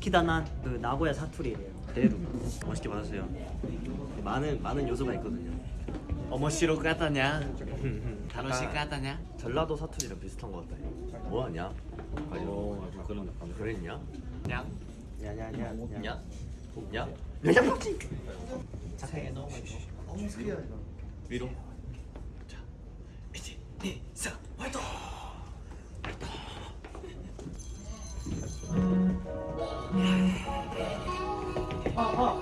스키다난 그 나고야 사투리래요. 대루 맛있게 받으세요. 많은 많은 요소가 있거든요. 어머시로 까다냐? 다노시 까다냐? 전라도 사투리랑 비슷한 것 같다. 뭐하냐? 오 그런 느낌. 그랬냐? 냥? 야야야 냐? 야? 야야 먹지. 자세히 너무 위로. 给放